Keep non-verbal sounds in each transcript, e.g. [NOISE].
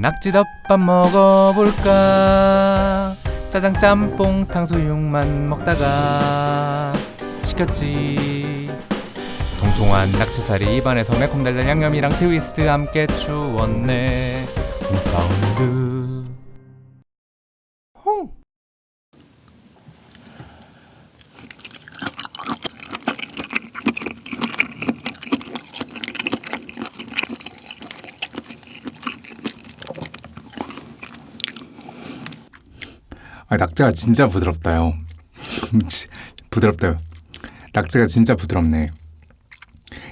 낙지덮밥 먹어볼까? 짜장 짬뽕 탕수육만 먹다가 시켰지. 통통한 낙지살이 입안에서 매콤달달 양념이랑 트위스트 함께 추웠네. 사운드 홍 아, 낙지가 진짜 부드럽다요. [LAUGHS] 부드럽다요. 낙지가 진짜 부드럽네.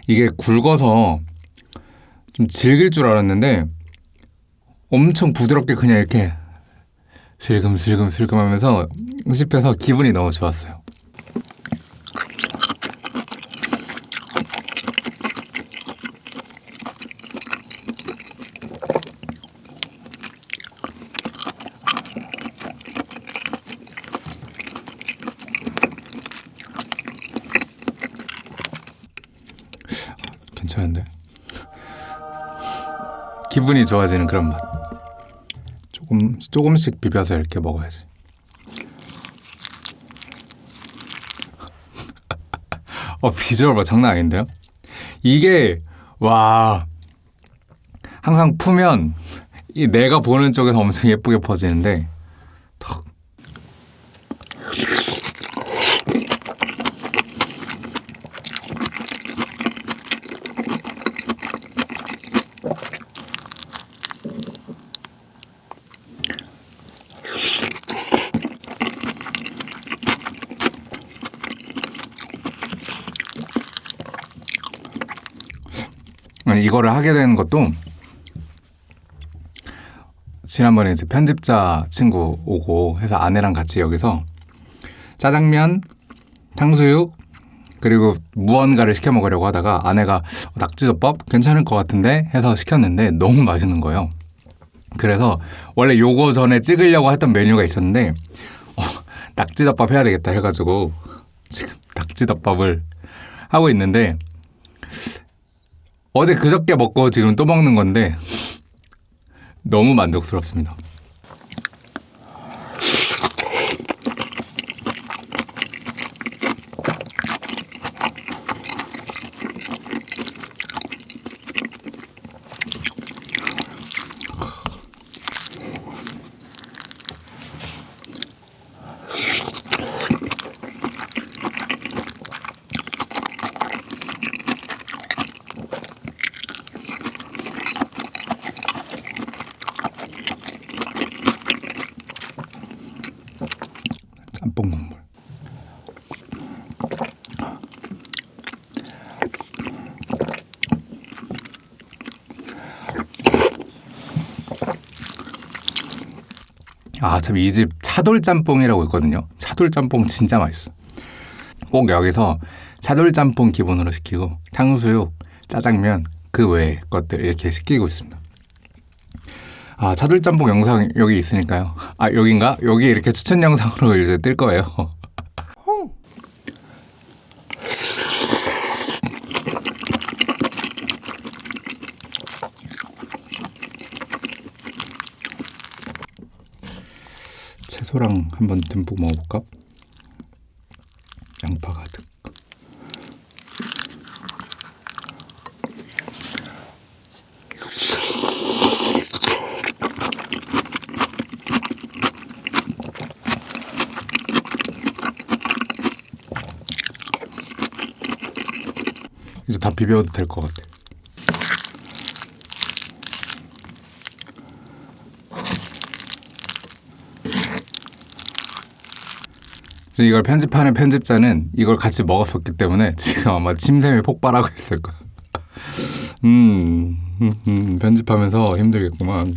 이게 굵어서 좀 질길 줄 알았는데 엄청 부드럽게 그냥 이렇게 슬금슬금 슬금 하면서 씹혀서 기분이 너무 좋았어요. 괜찮은데? 기분이 좋아지는 그런 맛. 조금 조금씩 비벼서 이렇게 먹어야지. 어 비주얼 봐 장난 아닌데요? 이게 와 항상 푸면 이 내가 보는 쪽에서 엄청 예쁘게 퍼지는데 이거를 하게 되는 것도 지난번에 이제 편집자 친구 오고 해서 아내랑 같이 여기서 짜장면, 탕수육 그리고 무언가를 시켜 먹으려고 하다가 아내가 낙지덮밥 괜찮을 것 같은데 해서 시켰는데 너무 맛있는 거예요. 그래서 원래 요거 전에 찍으려고 했던 메뉴가 있었는데 어, 낙지덮밥 해야 되겠다 해가지고 지금 낙지덮밥을 하고 있는데 어제 그저께 먹고 지금 또 먹는 건데 너무 만족스럽습니다. 짬뽕 국물. 아, 참 이 집 차돌 짬뽕이라고 있거든요. 차돌 짬뽕 진짜 맛있어. 꼭 여기서 차돌 짬뽕 기본으로 시키고 탕수육, 짜장면 그 외의 것들 이렇게 시키고 있습니다. 아, 차돌 짬뽕 영상 여기 있으니까요. 아, 여긴가? 여기 이렇게 추천 영상으로 이제 뜰 거예요. 채소랑 한번 듬뿍 먹어볼까? 양파 가득. 이제 다 비벼도 될 것 같아. 그래서 이걸 편집하는 편집자는 이걸 같이 먹었었기 때문에 지금 아마 침샘이 폭발하고 있을 거야. 음, 음, 음, 편집하면서 힘들겠구만.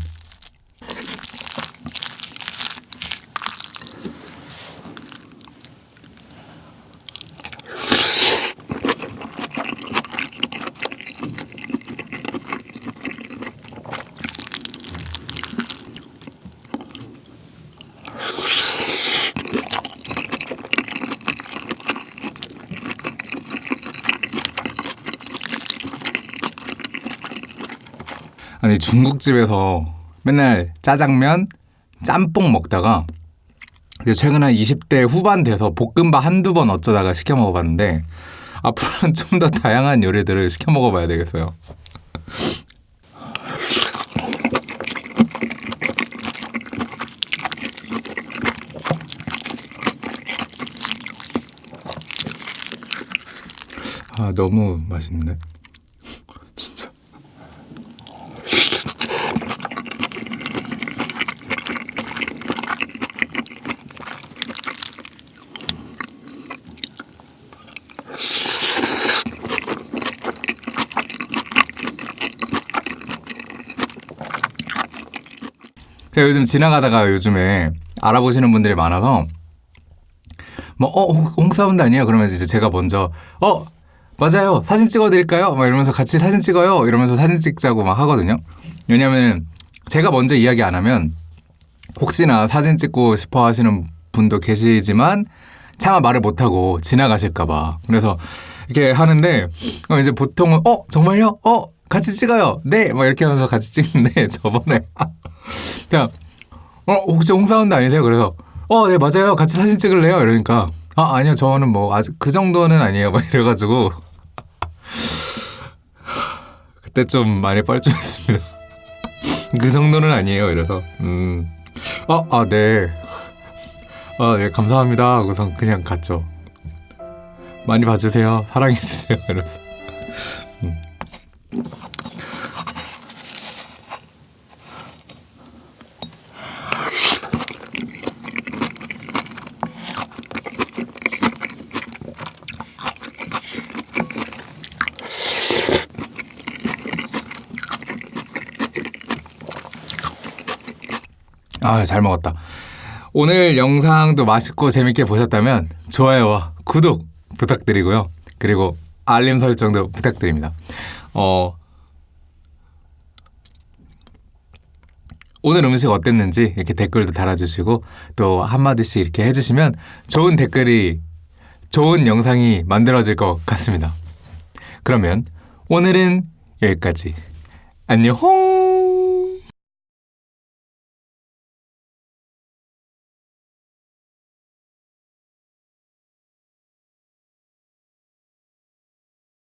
아니 중국집에서 맨날 짜장면, 짬뽕 먹다가 최근 한 20대 후반 돼서 볶음밥 한두 번 어쩌다가 시켜 먹어봤는데 앞으로는 [LAUGHS] 좀 더 다양한 요리들을 시켜 먹어봐야 되겠어요. 아 너무 맛있는데 제가 요즘 지나가다가 요즘에 알아보시는 분들이 많아서 뭐 어 홍사운드 아니에요? 그러면 이제 제가 먼저 어 맞아요 사진 찍어드릴까요? 막 이러면서 같이 사진 찍어요 이러면서 사진 찍자고 막 하거든요. 왜냐면 제가 먼저 이야기 안 하면 혹시나 사진 찍고 싶어 하시는 분도 계시지만 차마 말을 못하고 지나가실까봐 그래서 이렇게 하는데 그럼 이제 보통은 어 정말요? 어 같이 찍어요. 네, 막 이렇게 하면서 같이 찍는데 [LAUGHS] 저번에 그냥 어 혹시 홍사운드 아니세요? 그래서 어 네 맞아요. 같이 사진 찍을래요? 이러니까 아 아니요 저는 뭐 아직 그 정도는 아니에요. 막 이래가지고 [LAUGHS] 그때 좀 많이 뻘쭘했습니다. [LAUGHS] 그 정도는 아니에요. 이래서 음 어 아 네. 아, 네, 감사합니다. 하고선 그냥 갔죠. 많이 봐주세요. 사랑해주세요. [LAUGHS] 이러면서. 음. 아, 잘 먹었다. 오늘 영상도 맛있고 재밌게 보셨다면 좋아요와 구독 부탁드리고요. 그리고 알림 설정도 부탁드립니다. 어, 오늘 음식 어땠는지 이렇게 댓글도 달아주시고 또 한마디씩 이렇게 해주시면 좋은 댓글이 좋은 영상이 만들어질 것 같습니다. 그러면 오늘은 여기까지. 안녕!